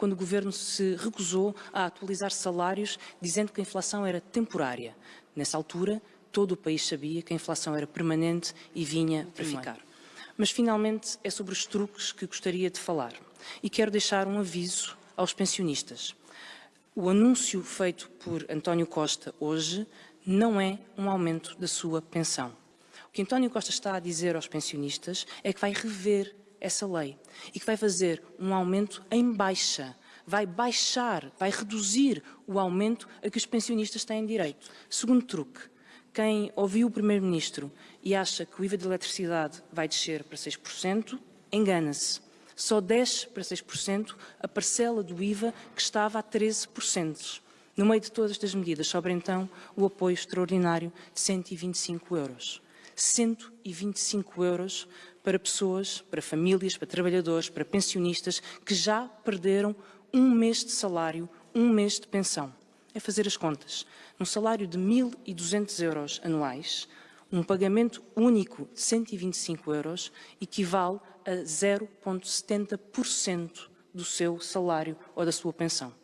quando o Governo se recusou a atualizar salários, dizendo que a inflação era temporária. Nessa altura, todo o país sabia que a inflação era permanente e vinha para ficar. Mas, finalmente, é sobre os truques que gostaria de falar. E quero deixar um aviso aos pensionistas. O anúncio feito por António Costa hoje não é um aumento da sua pensão. O que António Costa está a dizer aos pensionistas é que vai rever essa lei e que vai fazer um aumento em baixa, vai baixar, vai reduzir o aumento a que os pensionistas têm direito. Segundo truque, quem ouviu o Primeiro-Ministro e acha que o IVA de eletricidade vai descer para 6%, engana-se. Só desce para 6% a parcela do IVA que estava a 13%. No meio de todas estas medidas, sobra então o apoio extraordinário de 125 euros. 125 euros para pessoas, para famílias, para trabalhadores, para pensionistas que já perderam um mês de salário, um mês de pensão. É fazer as contas. Num salário de 1.200 euros anuais, um pagamento único de 125 euros equivale a 0,70% do seu salário ou da sua pensão.